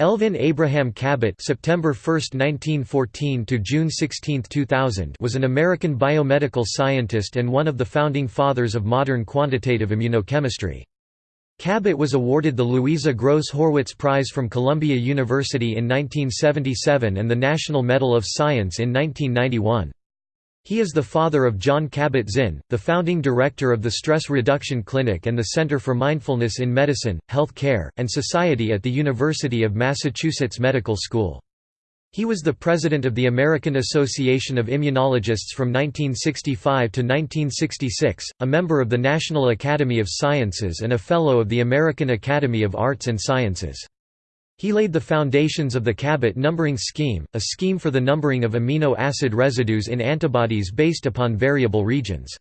Elvin Abraham Kabat September 1, 1914 to June 16, 2000 was an American biomedical scientist and one of the founding fathers of modern quantitative immunochemistry. Kabat was awarded the Louisa Gross Horwitz Prize from Columbia University in 1977 and the National Medal of Science in 1991. He is the father of Jon Kabat-Zinn, the founding director of the Stress Reduction Clinic and the Center for Mindfulness in Medicine, Health Care, and Society at the University of Massachusetts Medical School. He was the president of the American Association of Immunologists from 1965 to 1966, a member of the National Academy of Sciences and a Fellow of the American Academy of Arts and Sciences. He laid the foundations of the Kabat numbering scheme, a scheme for the numbering of amino acid residues in antibodies based upon variable regions.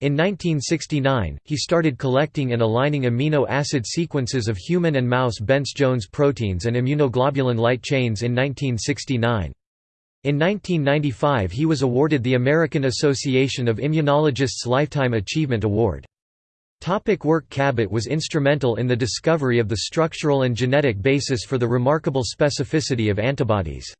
In 1969, he started collecting and aligning amino acid sequences of human and mouse Bence-Jones proteins and immunoglobulin light chains in 1969. In 1995 he was awarded the American Association of Immunologists Lifetime Achievement Award. Topic work Kabat was instrumental in the discovery of the structural and genetic basis for the remarkable specificity of antibodies.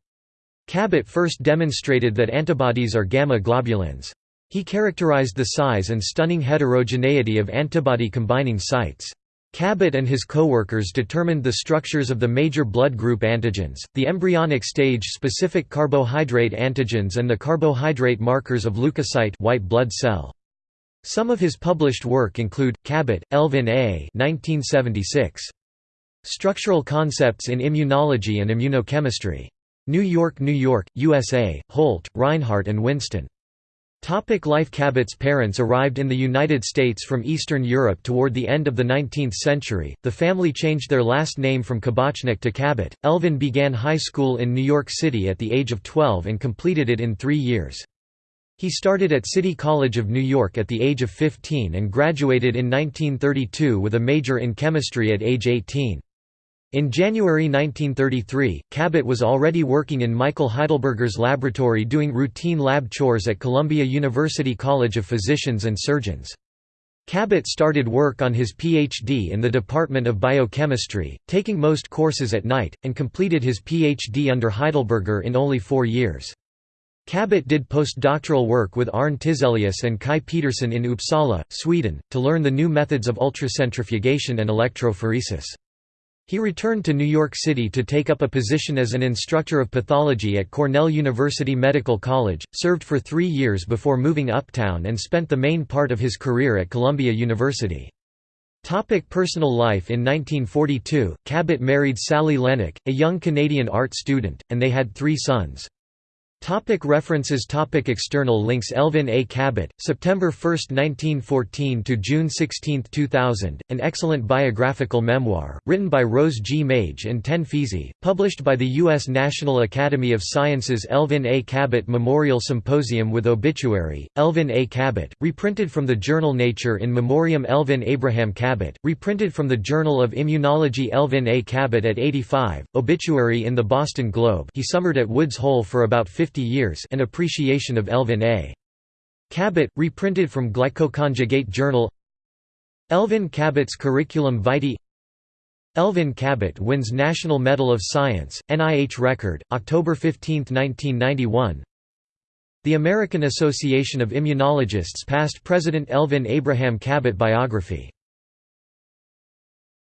Kabat first demonstrated that antibodies are gamma globulins. He characterized the size and stunning heterogeneity of antibody combining sites. Kabat and his co-workers determined the structures of the major blood group antigens, the embryonic stage-specific carbohydrate antigens and the carbohydrate markers of leukocyte white blood cell. Some of his published work include, Kabat, Elvin A. 1976. Structural Concepts in Immunology and Immunochemistry. New York, New York, USA, Holt, Rinehart and Winston. Topic life Kabat's parents arrived in the United States from Eastern Europe toward the end of the 19th century. The family changed their last name from Kabachnik to Kabat. Elvin began high school in New York City at the age of 12 and completed it in three years. He started at City College of New York at the age of 15 and graduated in 1932 with a major in chemistry at age 18. In January 1933, Kabat was already working in Michael Heidelberger's laboratory doing routine lab chores at Columbia University College of Physicians and Surgeons. Kabat started work on his PhD in the Department of Biochemistry, taking most courses at night, and completed his PhD under Heidelberger in only four years. Kabat did postdoctoral work with Arne Tiselius and Kai Pedersen in Uppsala, Sweden, to learn the new methods of ultracentrifugation and electrophoresis. He returned to New York City to take up a position as an instructor of pathology at Cornell University Medical College, served for three years before moving uptown and spent the main part of his career at Columbia University. Topic personal life In 1942, Kabat married Sally Lennox, a young Canadian art student, and they had three sons. Topic references Topic External links Elvin A. Kabat, September 1, 1914 to June 16, 2000, an excellent biographical memoir, written by Rose G. Mage and Ten Feizi, published by the U.S. National Academy of Sciences Elvin A. Kabat Memorial Symposium with Obituary, Elvin A. Kabat, reprinted from the journal Nature in Memoriam Elvin Abraham Kabat, reprinted from the Journal of Immunology Elvin A. Kabat at 85, Obituary in the Boston Globe he summered at Woods Hole for about 50 50 years an appreciation of Elvin A. Kabat, reprinted from Glycoconjugate Journal. Elvin Kabat's Curriculum Vitae. Elvin Kabat wins National Medal of Science, NIH record, October 15, 1991 The American Association of Immunologists past President Elvin Abraham Kabat biography